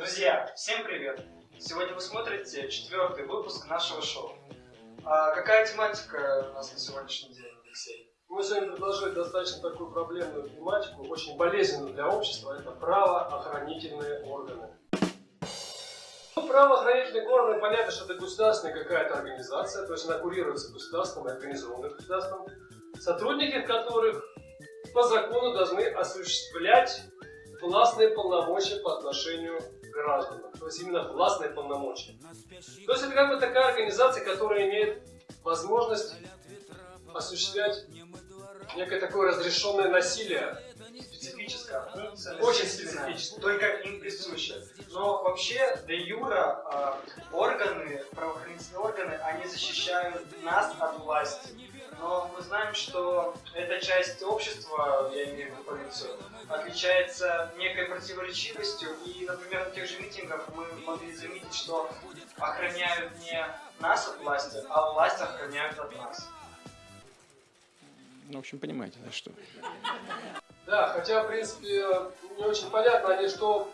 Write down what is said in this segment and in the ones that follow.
Друзья, всем привет! Сегодня вы смотрите четвертый выпуск нашего шоу. А какая тематика у нас на сегодняшний день, Алексей? Мы сегодня предложили достаточно такую проблемную тематику, очень болезненную для общества, это правоохранительные органы. Ну, правоохранительные органы, понятно, что это государственная какая-то организация, то есть она курируется государством и организована государством, сотрудники которых по закону должны осуществлять властные полномочия по отношению к гражданам. То есть именно властные полномочия. То есть это как бы такая организация, которая имеет возможность осуществлять некое такое разрешенное насилие. Специфическая функция. Очень специфическая. Только им присуща. Но вообще, де юра, а, органы, правоохранительные органы, они защищают нас от власти. Но мы знаем, что эта часть общества, я имею в виду полицию, отличается некой противоречивостью. И, например, на тех же митингах мы могли заметить, что охраняют не нас от власти, а власть охраняют от нас. Ну, в общем, понимаете, да, что... Да, хотя, в принципе, не очень понятно, они что,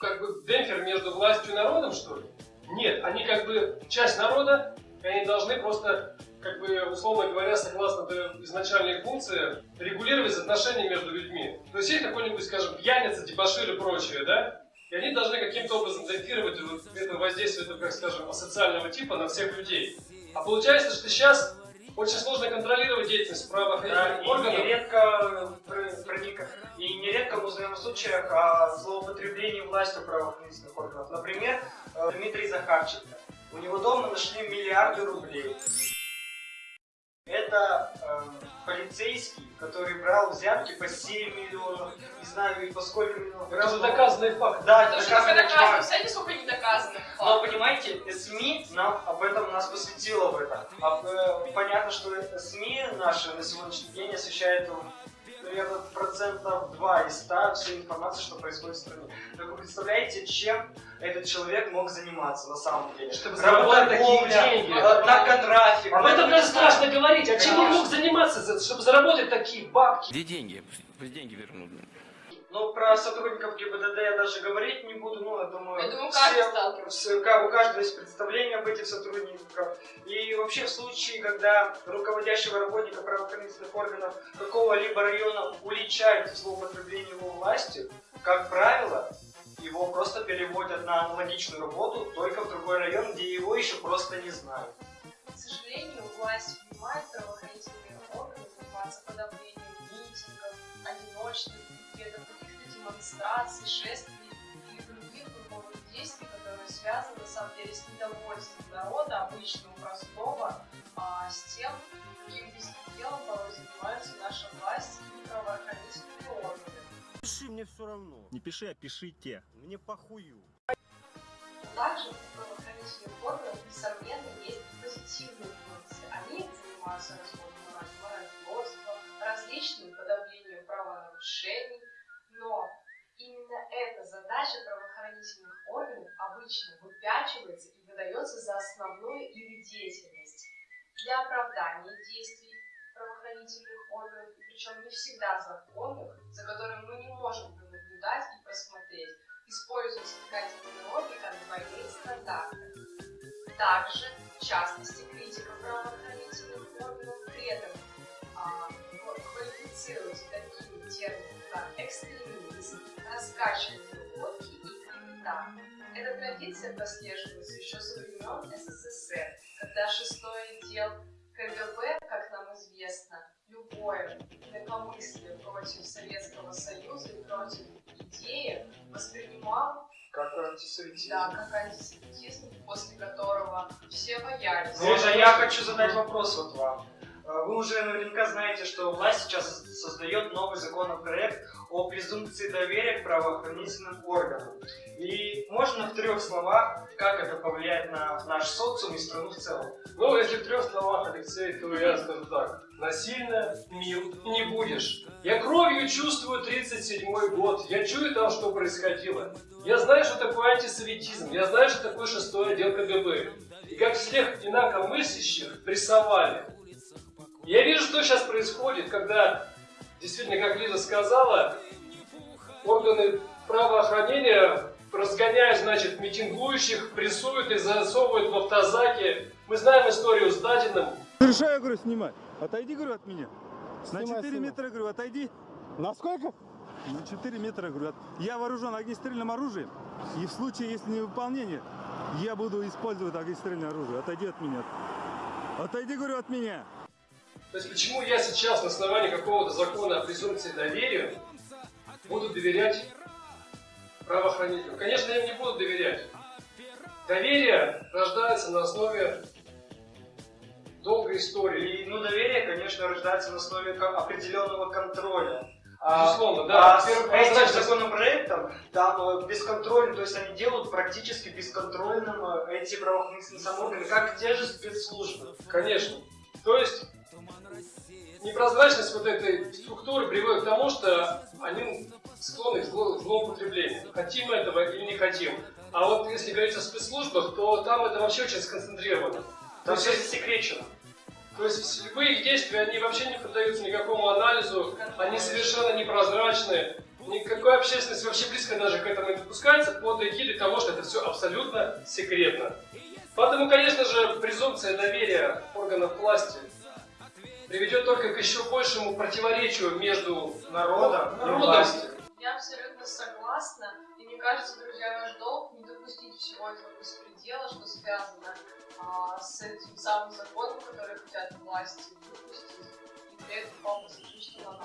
как бы демпфер между властью и народом, что ли? Нет, они как бы часть народа, и они должны просто, как бы, условно говоря, согласно изначальной функции, регулировать отношения между людьми. То есть есть какой-нибудь, скажем, пьяница, дебошир и прочее, да? И они должны каким-то образом демпфировать вот это воздействие, этого, как скажем, асоциального типа на всех людей. А получается, что сейчас очень сложно контролировать деятельность Да, правоохранительных и органов. нередко, пр- проник- и нередко мы узнаем о случаях о злоупотреблении властью правоохранительных органов. Например, э, Дмитрий Захарченко. У него дома нашли миллиарды рублей. Это эм, полицейский, который брал взятки по 7 миллионов, не знаю и по сколько миллионов. Это же доказанный факт. Да, это доказанный доказано, факт. сколько недоказанных Но понимаете, СМИ нам об этом нас посвятило в это. А, э, понятно, что СМИ наши на сегодняшний день освещают примерно процентов 2 из 100 всей информации, что происходит в стране. Так вы представляете, чем этот человек мог заниматься на самом деле? Чтобы заработать такие деньги. э, наркотрафик. Об этом даже страшно говорить. А чем он мог заниматься, за- чтобы заработать такие бабки? Где деньги? Пусть деньги вернут. Ну, про сотрудников ГИБДД я даже говорить не буду, ну, я думаю, Я думаю, каждый все- сталкивался. все- у каждого есть представление об этих сотрудниках. И вообще в случае, когда руководящего работника правоохранительных органов какого-либо района уличают в злоупотреблении его властью, как правило, его просто переводят на аналогичную работу, только в другой район, где его еще просто не знают. К сожалению, власть демонстраций, шествий и других групповых действий, которые связаны на самом деле с недовольством народа, обычного, простого, а, с тем, каким беспределом порой занимаются наша власть и правоохранительные органы. Пиши, мне все равно. Не пиши, а пишите. Мне похую. Также у правоохранительных органов, несомненно, есть позитивные функции. Они занимаются разбором морального различным подавлением правонарушений, но именно эта задача правоохранительных органов обычно выпячивается и выдается за основную их деятельность. Для оправдания действий правоохранительных органов, и причем не всегда законных, за которыми мы не можем наблюдать и просмотреть, используется такая терминология, как двойные стандарты. Также, в частности, критика правоохранительных органов при этом а, квалифицируется такими терминами, как экстремизм, раскачивание водки и клевета. Эта традиция прослеживается еще со времен СССР, когда шестой отдел КГБ, как нам известно, любое инакомыслие против Советского Союза и против идеи воспринимал Как антисоветизм. да, как антисемитизм, после которого все боялись. Ну, а я хочу задать вопрос вот вам. Э, Вы уже наверняка знаете, что власть сейчас создает новый законопроект о презумпции доверия к правоохранительным органам. И можно в трех словах, как это повлияет на наш социум и страну в целом? Ну, если в трех словах, Алексей, то я скажу так. Насильно мил не будешь. Я кровью чувствую 37-й год. Я чую там, что происходило. Я знаю, что такое антисоветизм. Я знаю, что такое шестой отдел КГБ. И как всех инакомыслящих прессовали. Я вижу, что сейчас происходит, когда, действительно, как Лиза сказала, органы правоохранения разгоняют, значит, митингующих, прессуют и засовывают в автозаки. Мы знаем историю с Дадиным. Разрешаю, говорю, снимать. Отойди, говорю, от меня. На Снимай, 4 снимай. метра, говорю, отойди. На сколько? На 4 метра, говорю, от- я вооружен огнестрельным оружием. И в случае, если невыполнение, я буду использовать огнестрельное оружие. Отойди от меня. Отойди, говорю, от меня. То есть почему я сейчас на основании какого-то закона о презумпции доверия буду доверять правоохранителям? Конечно, я им не буду доверять. Доверие рождается на основе долгой истории. И, ну, доверие, конечно, рождается на основе определенного контроля. А, Безусловно, да. а с этим прозрачность. законопроектом там бесконтрольно, то есть они делают практически бесконтрольным э, эти правоохранительные самоорганы, как те же спецслужбы. Конечно. То есть непрозрачность вот этой структуры приводит к тому, что они склонны к зло- злоупотреблению. Хотим мы этого или не хотим. А вот если говорить о спецслужбах, то там это вообще очень сконцентрировано. Там все засекречено. то есть любые их действия, они вообще не поддаются никакому анализу, они совершенно непрозрачны. Никакой общественность вообще близко даже к этому не допускается под эгидой того, что это все абсолютно секретно. Поэтому, конечно же, презумпция доверия органов власти приведет только к еще большему противоречию между Народом и властью. Я абсолютно согласна. И мне кажется, друзья, наш долг не допустить всего этого беспредела, что связано а, с этим самым законом, который хотят власти выпустить. И для этого сделать.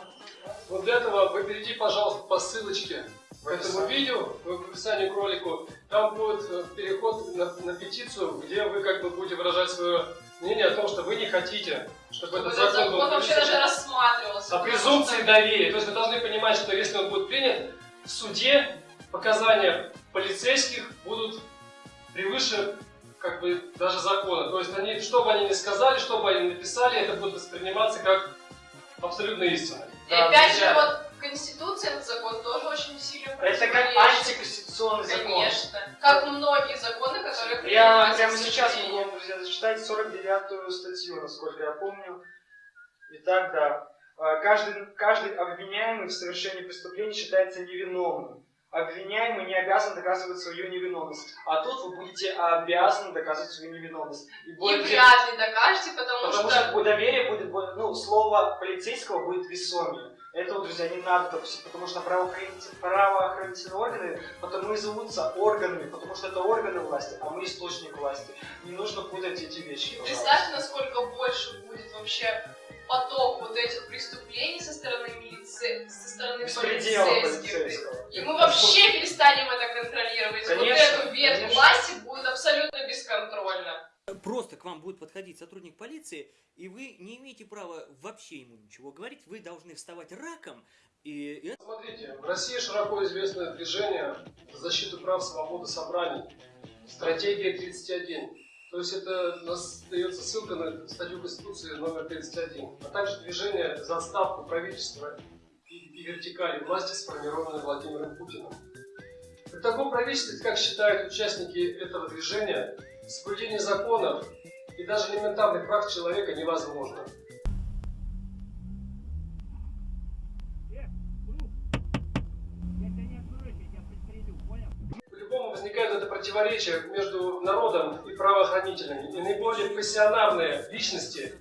Вот для этого вы перейди, пожалуйста, по ссылочке к этому видео, в описании к ролику. Там будет э, переход на, на петицию, где вы как бы будете выражать свое мнение о том, что вы не хотите, чтобы Чтобы этот этот закон был закон вообще принят. даже рассматривался. о презумпции доверия. То есть вы должны понимать, что если он будет принят, в суде показания полицейских будут превыше как бы даже закона. То есть они, что бы они ни сказали, что бы они ни написали, это будет восприниматься как абсолютно истина. И Да, опять же, вот Конституция, этот закон тоже очень сильно Это как антиконституционный закон. Конечно. Как многие законы, которые Я прямо сейчас могу вам, друзья, зачитать 49-ю статью, насколько я помню. Итак, да. А, Каждый, каждый обвиняемый в совершении преступления считается невиновным. Обвиняемый не обязан доказывать свою невиновность. А тут вы будете обязаны доказывать свою невиновность. И, И будете- вряд ли докажете, потому, Потому что... что доверие будет, ну, слово полицейского будет весомее. Этого, друзья, не надо допустить, потому что правоохранитель- правоохранительные органы потому и зовутся органами, потому что это органы власти, а мы источник власти. Не нужно путать эти вещи. И представьте, насколько больше будет вообще поток вот этих преступлений со стороны милиции, со стороны полицейских. И мы вообще перестанем это контролировать. Конечно, вот эту ветвь конечно. власти будет абсолютно бесконтрольно. Просто к вам будет подходить сотрудник полиции, и вы не имеете права вообще ему ничего говорить, вы должны вставать раком, и, Смотрите, в России широко известное движение за защиту прав свободы собраний. Стратегия 31. То есть это у нас дается ссылка на статью Конституции номер 31. А также движение за отставку правительства и, и вертикали власти, сформированной Владимиром Путиным. При таком правительстве, как считают участники этого движения, соблюдение законов и даже элементарных прав человека невозможно. По-любому возникает это противоречие между народом и правоохранителями. И наиболее пассионарные личности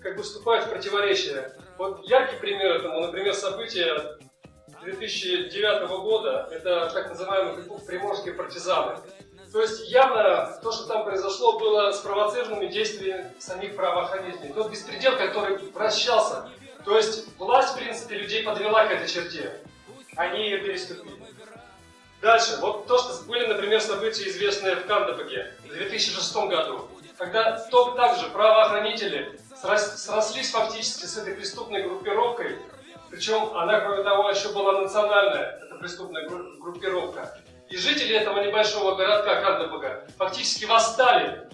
как бы вступают в противоречие. Вот яркий пример этому, например, события 2009 года, это так называемые приморские партизаны. То есть явно то, что там произошло, было спровоцированными действиями самих правоохранителей. Тот беспредел, который вращался. То есть власть, в принципе, людей подвела к этой черте. Они ее переступили. Дальше, вот то, что были, например, события, известные в Кандабаге в 2006 году, когда то, также правоохранители срос- срослись фактически с этой преступной группировкой, причем она, кроме того, еще была национальная, эта преступная гру- группировка. И жители этого небольшого городка Кандабага фактически восстали.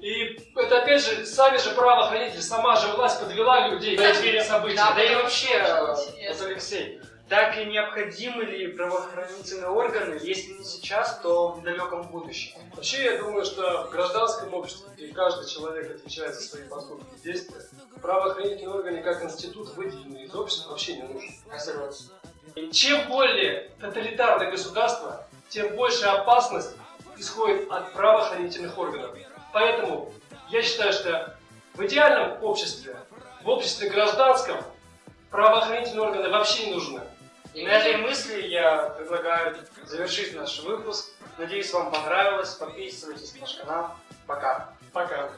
И это опять же, сами же правоохранители, сама же власть подвела людей к этим событиям. Да, Да и вообще, э, вот, Алексей, так и необходимы ли правоохранительные органы, если не сейчас, то в далеком будущем? Вообще, я думаю, что в гражданском обществе, где каждый человек отвечает за свои поступки и действия, правоохранительные органы как институт, выделенный из общества, вообще не нужен. Согласен. И чем более тоталитарное государство, тем больше опасность исходит от правоохранительных органов. Поэтому я считаю, что в идеальном обществе, в обществе гражданском, правоохранительные органы вообще не нужны. И на этой мысли я предлагаю завершить наш выпуск. Надеюсь, вам понравилось. Подписывайтесь на наш канал. Пока. Пока.